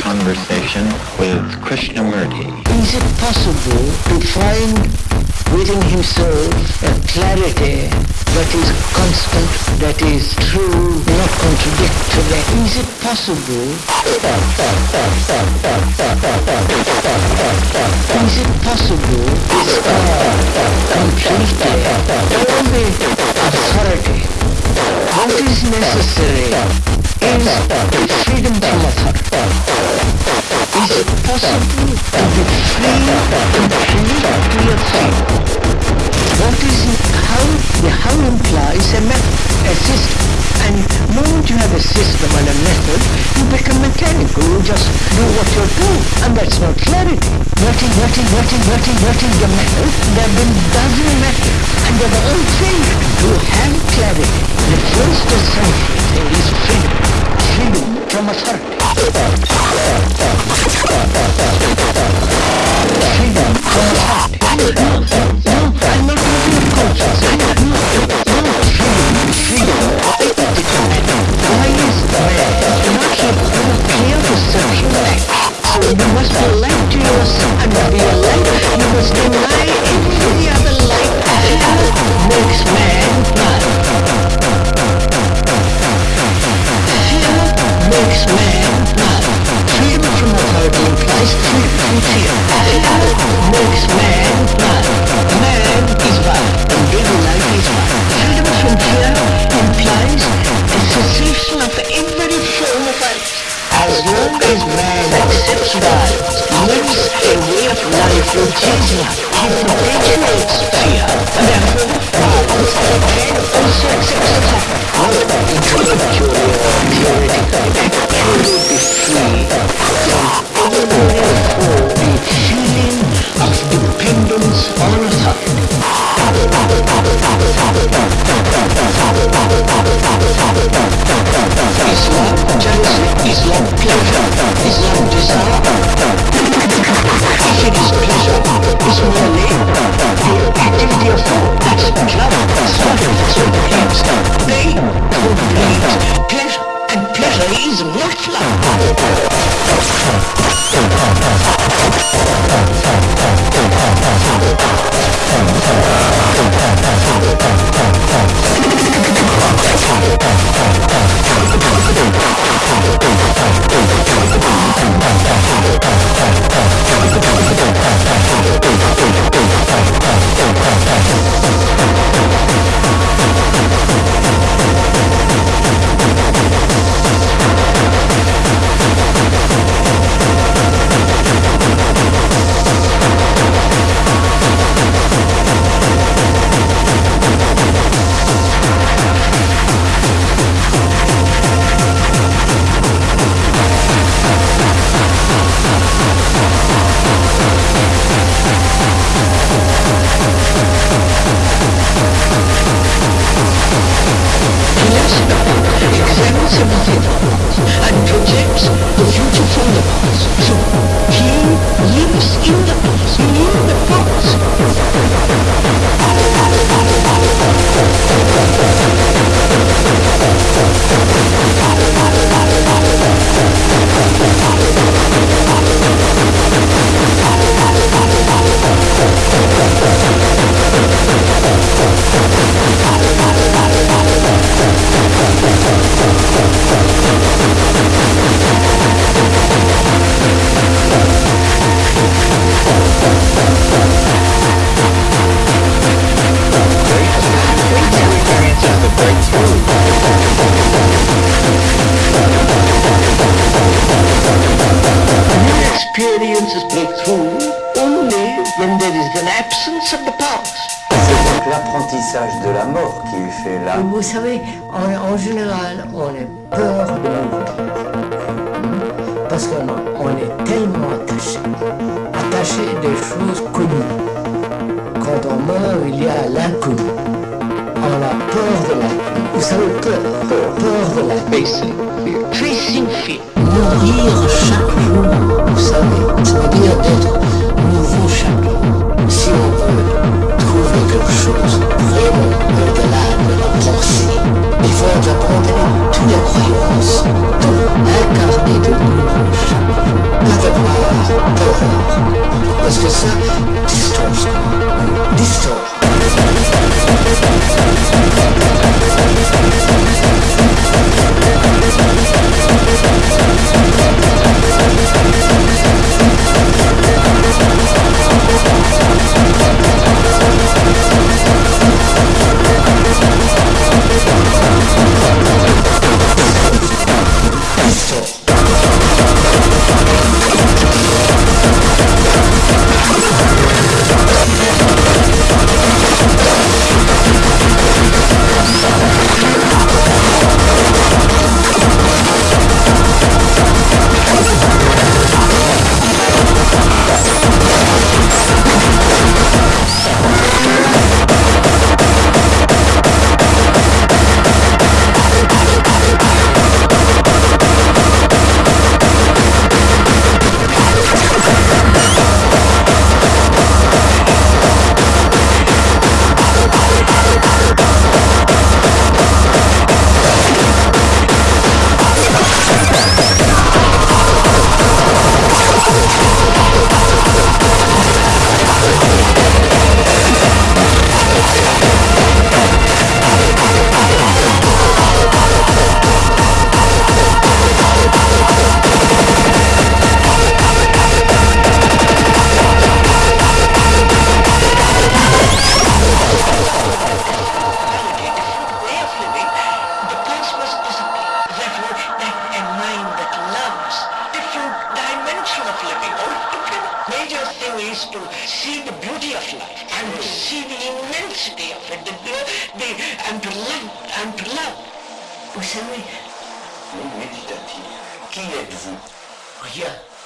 Conversation with Krishnamurti. Is it possible to find within himself a clarity that is constant, that is true, not contradictory? Is it possible? Is it possible to completely is necessary is freedom from authority. Is it possible to be free completely of thought? What is how the how implies a method, a system. And the moment you have a system and a method, you become mechanical. You just do what you do, and that's not clarity. Is what is what is the method? There have been dozen methods, and they've all failed to have clarity. The first thing is freedom. Freedom from authority. Freedom from authority. No, no, I'm not talking of cultures. No, no, freedom, freedom. Why is man not capable of clear perception must you As long as man accepts violence, lives a way of life which is not, he perpetuates fear. Therefore, can also accept attack. Not intellectually or theoretically, pleasure, and pleasure is not love. Examines everything and projects the future from the past. So he lives in the past, in the past. Experiences break through only when there is an absence of the past. C'est donc l'apprentissage de la mort qui fait l'âme. Vous savez, en, en général, on a peur de mourir. Parce qu'on on est tellement attaché, attaché des choses connues. Quand on meurt, il y a l'inconnu. On a peur de l'inconnu. Vous savez, peur, peur de l'inconnu. Facing fear. Mourir chaque jour, was just Bey, Emperler, Emperler. Usame. Meditativ. Kiyev. Oh, yeah.